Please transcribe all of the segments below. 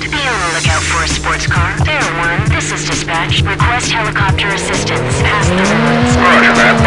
Be on the lookout for a sports car. Fair one, this is dispatch. Request helicopter assistance. Past the. Roger that.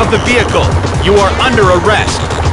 of the vehicle. You are under arrest.